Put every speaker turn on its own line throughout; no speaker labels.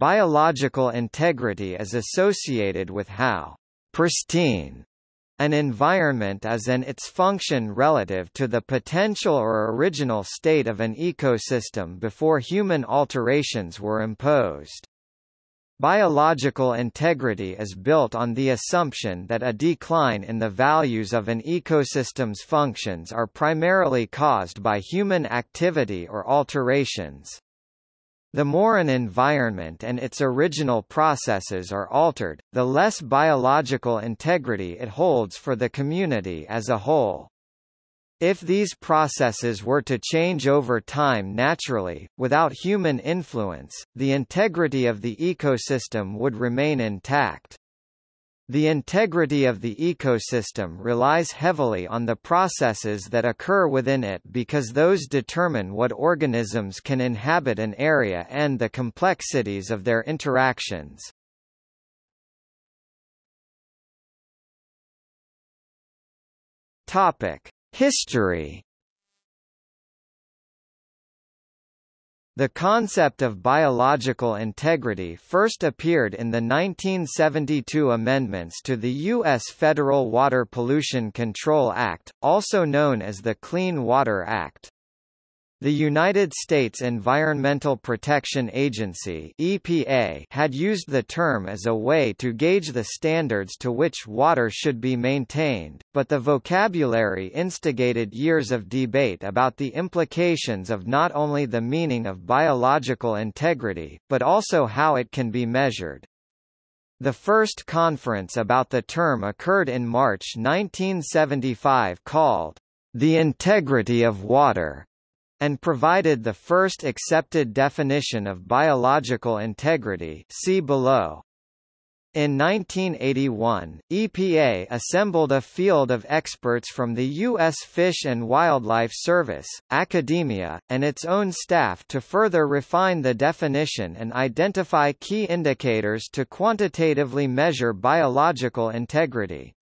Biological integrity is associated with how pristine an environment is and its function relative to the potential or original state of an ecosystem before human alterations were imposed. Biological integrity is built on the assumption that a decline in the values of an ecosystem's functions are primarily caused by human activity or alterations. The more an environment and its original processes are altered, the less biological integrity it holds for the community as a whole. If these processes were to change over time naturally, without human influence, the integrity of the ecosystem would remain intact. The integrity of the ecosystem relies heavily on the processes that occur within it because those determine what organisms can inhabit an area and the complexities of their interactions. History The concept of biological integrity first appeared in the 1972 amendments to the U.S. Federal Water Pollution Control Act, also known as the Clean Water Act. The United States Environmental Protection Agency EPA had used the term as a way to gauge the standards to which water should be maintained, but the vocabulary instigated years of debate about the implications of not only the meaning of biological integrity, but also how it can be measured. The first conference about the term occurred in March 1975 called, The Integrity of Water, and provided the first accepted definition of biological integrity see below. In 1981, EPA assembled a field of experts from the U.S. Fish and Wildlife Service, academia, and its own staff to further refine the definition and identify key indicators to quantitatively measure biological integrity.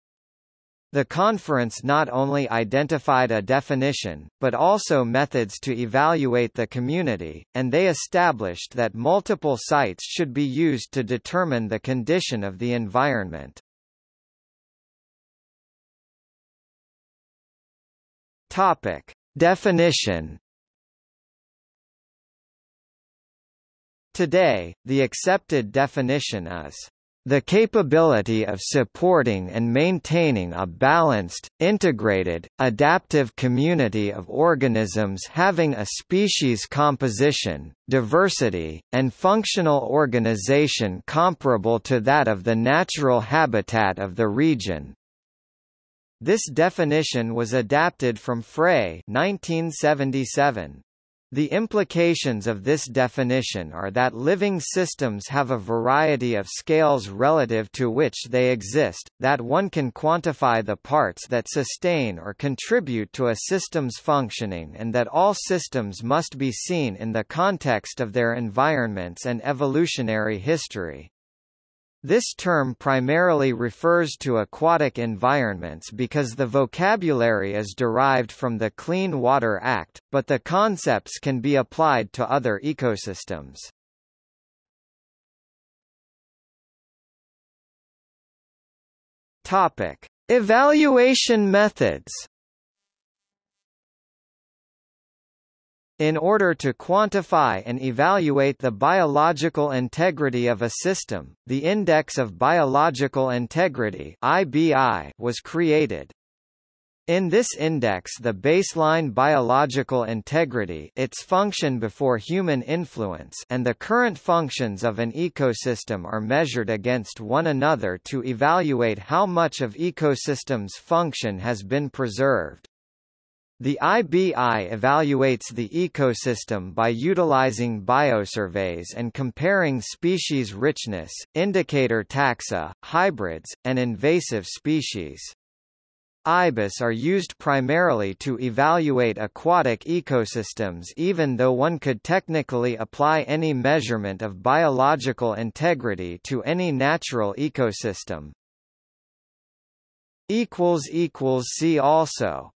The conference not only identified a definition, but also methods to evaluate the community, and they established that multiple sites should be used to determine the condition of the environment. Topic. Definition Today, the accepted definition is the capability of supporting and maintaining a balanced, integrated, adaptive community of organisms having a species composition, diversity, and functional organization comparable to that of the natural habitat of the region. This definition was adapted from Frey 1977. The implications of this definition are that living systems have a variety of scales relative to which they exist, that one can quantify the parts that sustain or contribute to a system's functioning and that all systems must be seen in the context of their environments and evolutionary history. This term primarily refers to aquatic environments because the vocabulary is derived from the Clean Water Act, but the concepts can be applied to other ecosystems. Topic: Evaluation methods. In order to quantify and evaluate the biological integrity of a system, the Index of Biological Integrity (IBI) was created. In this index the baseline biological integrity its function before human influence and the current functions of an ecosystem are measured against one another to evaluate how much of ecosystem's function has been preserved. The IBI evaluates the ecosystem by utilizing biosurveys and comparing species richness, indicator taxa, hybrids, and invasive species. IBIS are used primarily to evaluate aquatic ecosystems even though one could technically apply any measurement of biological integrity to any natural ecosystem. See also